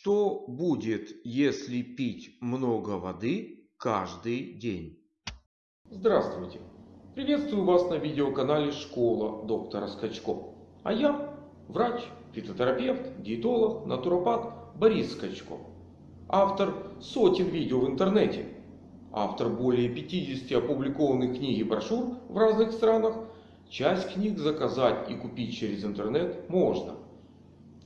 Что будет, если пить много воды каждый день? Здравствуйте! Приветствую вас на видеоканале Школа доктора Скачко. А я врач, фитотерапевт, диетолог, натуропат Борис Скачко. Автор сотен видео в интернете. Автор более 50 опубликованных книг и брошюр в разных странах. Часть книг заказать и купить через интернет можно.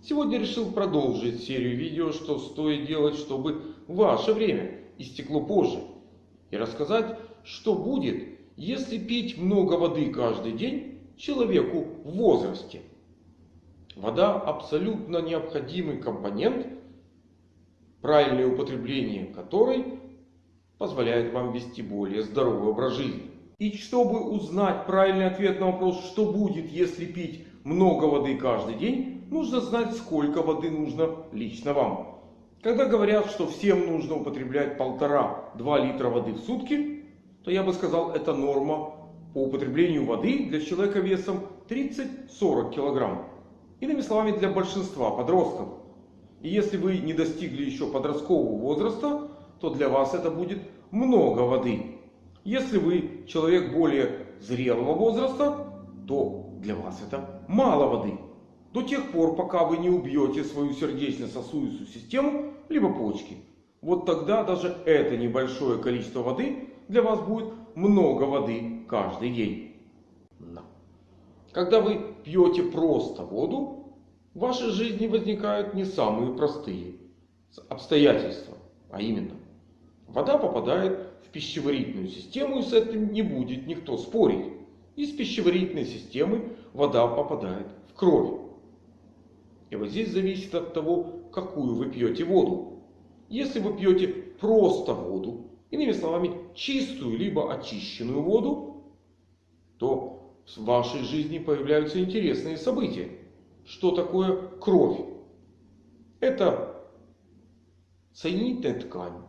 Сегодня решил продолжить серию видео, что стоит делать, чтобы ваше время истекло позже. И рассказать, что будет, если пить много воды каждый день человеку в возрасте. Вода абсолютно необходимый компонент, правильное употребление которой позволяет вам вести более здоровый образ жизни. И чтобы узнать правильный ответ на вопрос, что будет, если пить много воды каждый день, нужно знать, сколько воды нужно лично вам. Когда говорят, что всем нужно употреблять полтора-два литра воды в сутки, то я бы сказал, это норма по употреблению воды для человека весом 30-40 килограмм. Иными словами, для большинства подростков. И если вы не достигли еще подросткового возраста, то для вас это будет много воды. Если вы человек более зрелого возраста, то для вас это мало воды. До тех пор, пока вы не убьете свою сердечно-сосудистую систему, либо почки. Вот тогда даже это небольшое количество воды для вас будет много воды каждый день. Но. Когда вы пьете просто воду, в вашей жизни возникают не самые простые обстоятельства. А именно, вода попадает в пищеварительную систему и с этим не будет никто спорить. Из пищеварительной системы вода попадает в кровь. И вот здесь зависит от того, какую вы пьете воду. Если вы пьете просто воду, иными словами, чистую либо очищенную воду, то в вашей жизни появляются интересные события. Что такое кровь? Это соединительная ткань,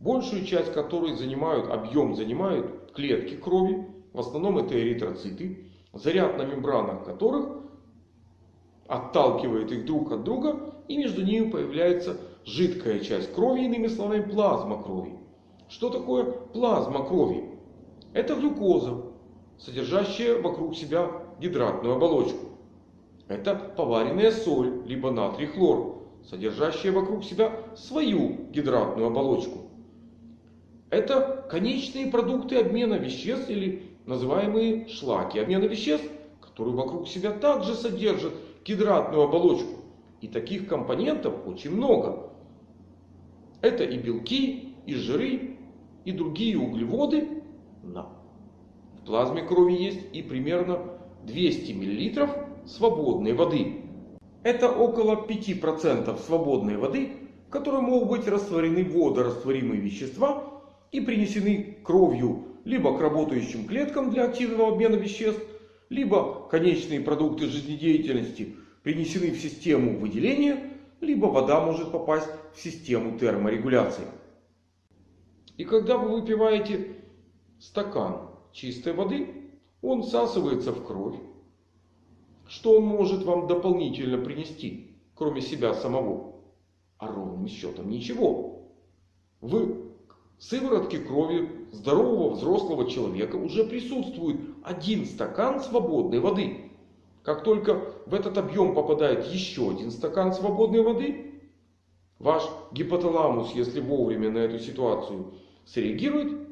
большую часть которой занимают, объем занимают клетки крови, в основном это эритроциты, заряд на мембранах которых отталкивает их друг от друга. И между ними появляется жидкая часть крови, иными словами плазма крови. Что такое плазма крови? Это глюкоза, содержащая вокруг себя гидратную оболочку. Это поваренная соль, либо натрий хлор, содержащая вокруг себя свою гидратную оболочку. Это конечные продукты обмена веществ или называемые шлаки обмена веществ, которые вокруг себя также содержат гидратную оболочку. И таких компонентов очень много. Это и белки, и жиры, и другие углеводы. В плазме крови есть и примерно 200 мл свободной воды. Это около 5% свободной воды, в которой могут быть растворены водорастворимые вещества и принесены кровью либо к работающим клеткам для активного обмена веществ, либо конечные продукты жизнедеятельности принесены в систему выделения, либо вода может попасть в систему терморегуляции. И когда вы выпиваете стакан чистой воды, он всасывается в кровь. Что он может вам дополнительно принести, кроме себя самого? А ровным счетом ничего. Вы сыворотке крови здорового взрослого человека уже присутствует один стакан свободной воды. Как только в этот объем попадает еще один стакан свободной воды, ваш гипоталамус, если вовремя на эту ситуацию среагирует,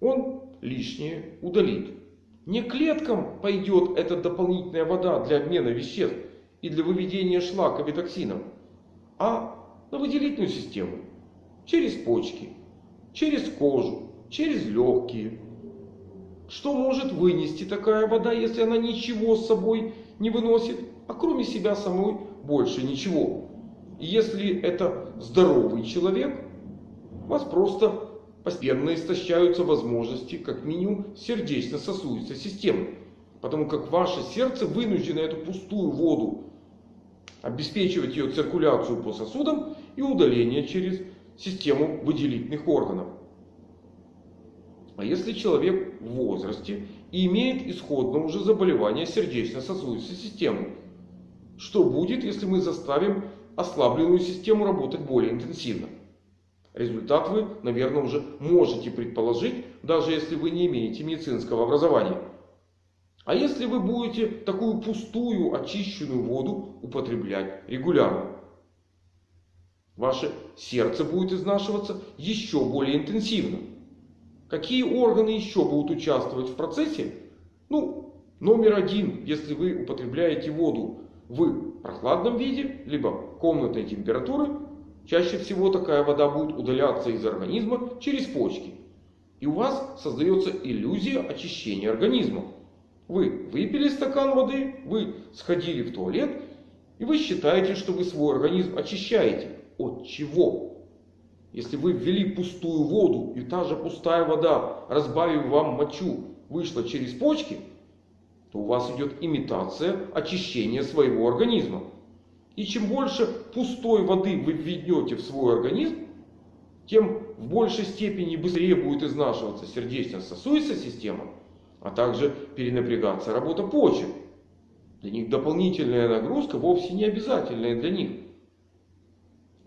он лишнее удалит. Не клеткам пойдет эта дополнительная вода для обмена веществ и для выведения шлаков и токсинов, а на выделительную систему через почки через кожу, через легкие. Что может вынести такая вода, если она ничего с собой не выносит, а кроме себя самой больше ничего? И если это здоровый человек, у вас просто постепенно истощаются возможности, как минимум, сердечно-сосудистой системы. Потому как ваше сердце вынуждено эту пустую воду обеспечивать ее циркуляцию по сосудам и удаление через систему выделительных органов. А если человек в возрасте и имеет исходно уже заболевание сердечно-сосудистой системы? Что будет, если мы заставим ослабленную систему работать более интенсивно. Результат вы, наверное, уже можете предположить, даже если вы не имеете медицинского образования. А если вы будете такую пустую очищенную воду употреблять регулярно? Ваше сердце будет изнашиваться еще более интенсивно. Какие органы еще будут участвовать в процессе? Ну, номер один, если вы употребляете воду в прохладном виде, либо комнатной температуры, чаще всего такая вода будет удаляться из организма через почки. И у вас создается иллюзия очищения организма. Вы выпили стакан воды, вы сходили в туалет, и вы считаете, что вы свой организм очищаете. От чего? Если вы ввели пустую воду, и та же пустая вода, разбавив вам мочу, вышла через почки, то у вас идет имитация очищения своего организма. И чем больше пустой воды вы введете в свой организм, тем в большей степени быстрее будет изнашиваться сердечно-сосудистая система, а также перенапрягаться работа почек. Для них дополнительная нагрузка вовсе не обязательная для них.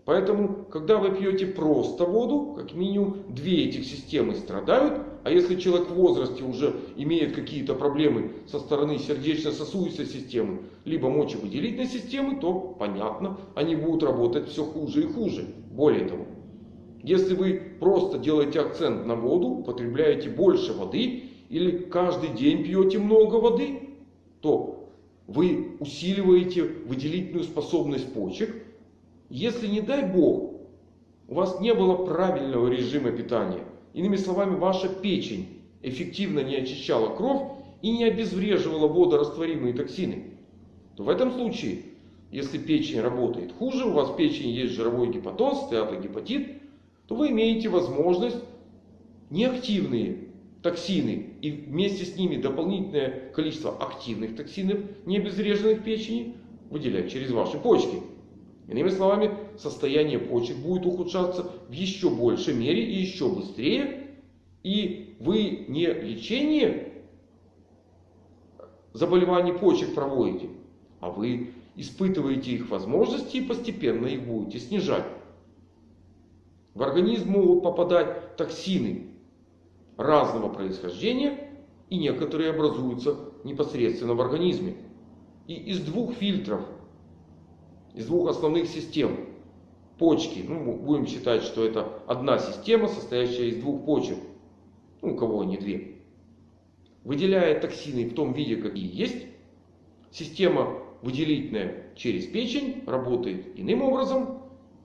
Поэтому, когда вы пьете просто воду, как минимум две этих системы страдают. А если человек в возрасте уже имеет какие-то проблемы со стороны сердечно-сосудистой системы, либо мочевыделительной системы, то понятно, они будут работать все хуже и хуже. Более того, если вы просто делаете акцент на воду, потребляете больше воды или каждый день пьете много воды, то вы усиливаете выделительную способность почек, если не дай бог, у вас не было правильного режима питания, иными словами, ваша печень эффективно не очищала кровь и не обезвреживала водорастворимые токсины, то в этом случае, если печень работает хуже, у вас в печени есть жировой гепатоз, стеатогепатит, то вы имеете возможность неактивные токсины и вместе с ними дополнительное количество активных токсинов, не обезвреженных печени, выделять через ваши почки. Иными словами, состояние почек будет ухудшаться в еще большей мере и еще быстрее. И вы не лечение заболеваний почек проводите, а вы испытываете их возможности и постепенно их будете снижать. В организм могут попадать токсины разного происхождения и некоторые образуются непосредственно в организме. И из двух фильтров из двух основных систем. Почки. Ну, будем считать, что это одна система, состоящая из двух почек. Ну, у кого они две. Выделяя токсины в том виде, какие есть. Система выделительная через печень работает иным образом.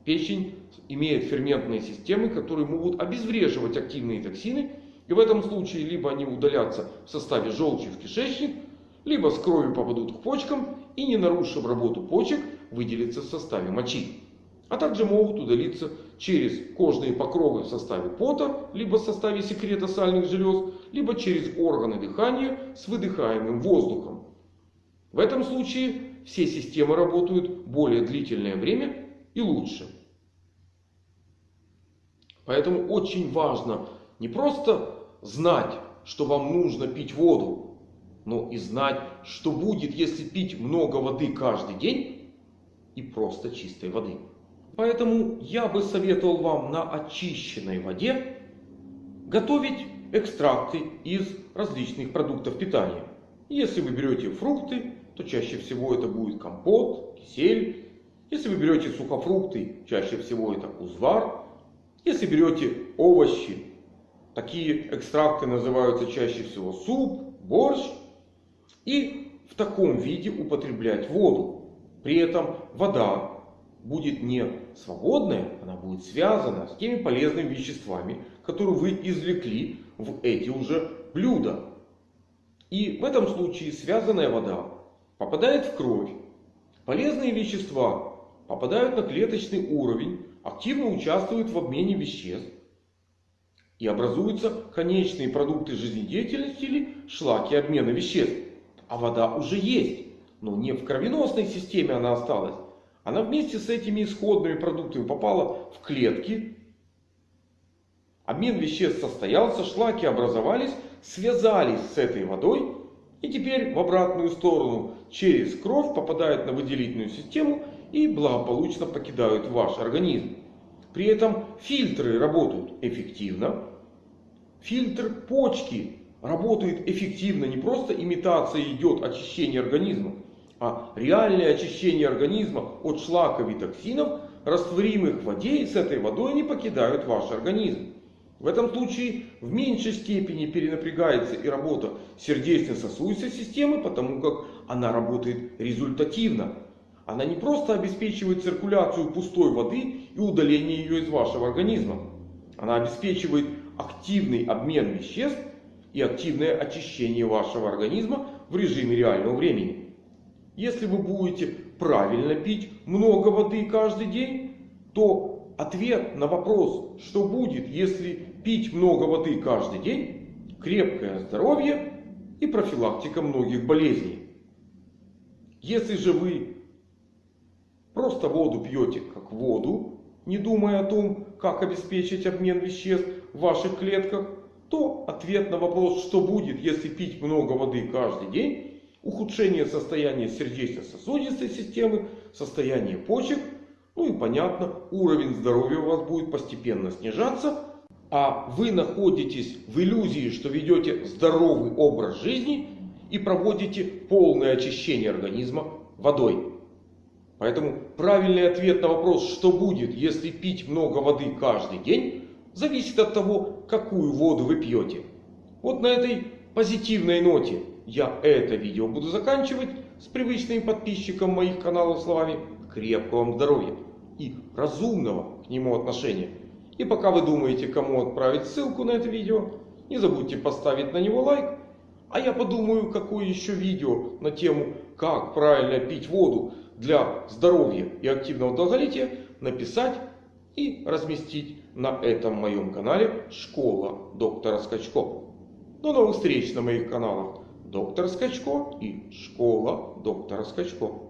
Печень имеет ферментные системы, которые могут обезвреживать активные токсины. И в этом случае либо они удалятся в составе желчи в кишечник, либо с кровью попадут к почкам и не нарушив работу почек, выделиться в составе мочи. А также могут удалиться через кожные покровы в составе пота, либо в составе секрета сальных желез, либо через органы дыхания с выдыхаемым воздухом. В этом случае все системы работают более длительное время и лучше. Поэтому очень важно не просто знать, что вам нужно пить воду, но и знать, что будет, если пить много воды каждый день и просто чистой воды. Поэтому я бы советовал вам на очищенной воде готовить экстракты из различных продуктов питания. Если вы берете фрукты, то чаще всего это будет компот, кисель. Если вы берете сухофрукты, чаще всего это узвар. Если берете овощи, такие экстракты называются чаще всего суп, борщ. И в таком виде употреблять воду. При этом вода будет не свободная, она будет связана с теми полезными веществами, которые вы извлекли в эти уже блюда. И в этом случае связанная вода попадает в кровь. Полезные вещества попадают на клеточный уровень, активно участвуют в обмене веществ. И образуются конечные продукты жизнедеятельности или шлаки обмена веществ. А вода уже есть. Но не в кровеносной системе она осталась. Она вместе с этими исходными продуктами попала в клетки. Обмен веществ состоялся, шлаки образовались, связались с этой водой. И теперь в обратную сторону через кровь попадают на выделительную систему и благополучно покидают ваш организм. При этом фильтры работают эффективно. Фильтр почки работает эффективно. Не просто имитация идет очищения организма, а реальное очищение организма от шлаков и токсинов, растворимых в воде, и с этой водой они покидают ваш организм. В этом случае в меньшей степени перенапрягается и работа сердечно-сосудистой системы, потому как она работает результативно. Она не просто обеспечивает циркуляцию пустой воды и удаление ее из вашего организма. Она обеспечивает активный обмен веществ и активное очищение вашего организма в режиме реального времени. Если вы будете правильно пить много воды каждый день, то ответ на вопрос, что будет, если пить много воды каждый день, крепкое здоровье и профилактика многих болезней. Если же вы просто воду пьете как воду, не думая о том, как обеспечить обмен веществ в ваших клетках, то ответ на вопрос, что будет, если пить много воды каждый день, ухудшение состояния сердечно-сосудистой системы, состояние почек, ну и понятно, уровень здоровья у вас будет постепенно снижаться, а вы находитесь в иллюзии, что ведете здоровый образ жизни и проводите полное очищение организма водой. Поэтому правильный ответ на вопрос, что будет, если пить много воды каждый день, зависит от того, какую воду вы пьете. Вот на этой позитивной ноте я это видео буду заканчивать с привычным подписчикам моих каналов словами крепкого вам здоровья и разумного к нему отношения. И пока вы думаете, кому отправить ссылку на это видео, не забудьте поставить на него лайк. А я подумаю, какое еще видео на тему, как правильно пить воду для здоровья и активного долголетия написать и разместить на этом моем канале Школа доктора Скачко. До новых встреч на моих каналах Доктор Скачко и Школа доктора Скачко.